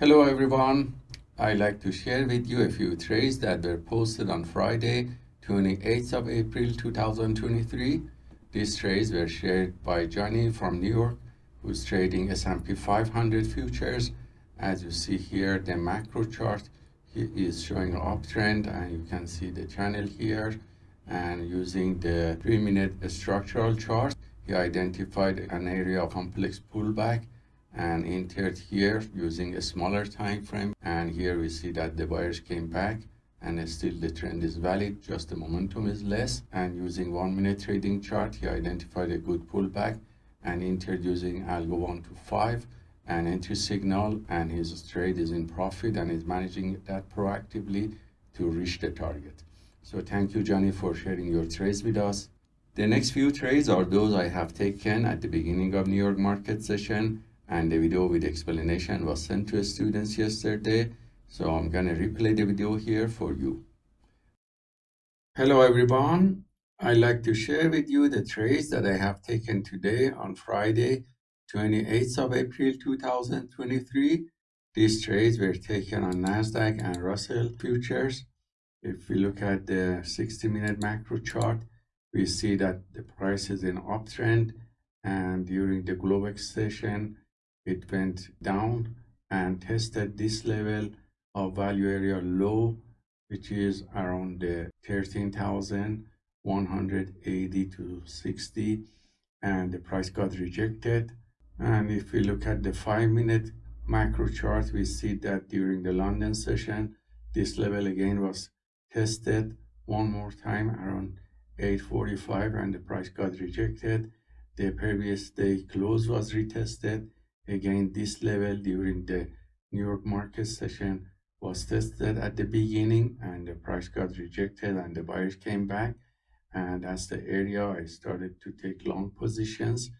Hello everyone. I'd like to share with you a few trades that were posted on Friday, 28th of April 2023. These trades were shared by Johnny from New York, who's trading S&P 500 futures. As you see here, the macro chart is showing an uptrend and you can see the channel here. And using the three-minute structural chart, he identified an area of complex pullback and entered here using a smaller time frame. And here we see that the buyers came back and still the trend is valid. Just the momentum is less. And using one minute trading chart he identified a good pullback and entered using algo 1 to 5 and entry signal. And his trade is in profit and is managing that proactively to reach the target. So thank you johnny for sharing your trades with us. The next few trades are those i have taken at the beginning of new york market session and the video with explanation was sent to students yesterday. So i'm gonna replay the video here for you. Hello everyone. I'd like to share with you the trades that i have taken today on friday 28th of april 2023 these trades were taken on nasdaq and russell futures. If we look at the 60 minute macro chart we see that the price is in uptrend and during the globex session it went down and tested this level of value area low which is around the 13,180 to 60 and the price got rejected. And if we look at the five minute macro chart we see that during the london session this level again was tested one more time around 845 and the price got rejected. The previous day close was retested Again, this level during the New York market session was tested at the beginning and the price got rejected and the buyers came back. And as the area, I started to take long positions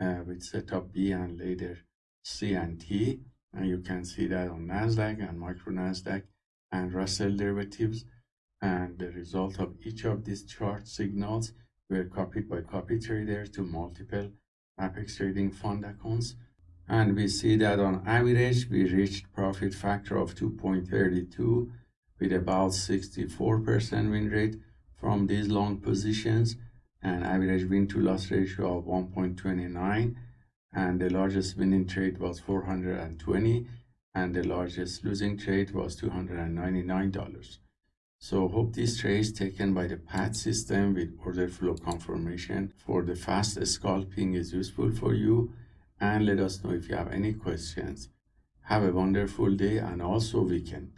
uh, with setup B and later C and T. And you can see that on NASDAQ and micro NASDAQ and Russell derivatives. And the result of each of these chart signals were copied by copy traders to multiple Apex Trading Fund accounts and we see that on average we reached profit factor of 2.32 with about 64% win rate from these long positions and average win to loss ratio of 1.29 and the largest winning trade was 420 and the largest losing trade was $299 so hope this trade taken by the PAT system with order flow confirmation for the fast scalping is useful for you and let us know if you have any questions. Have a wonderful day and also weekend.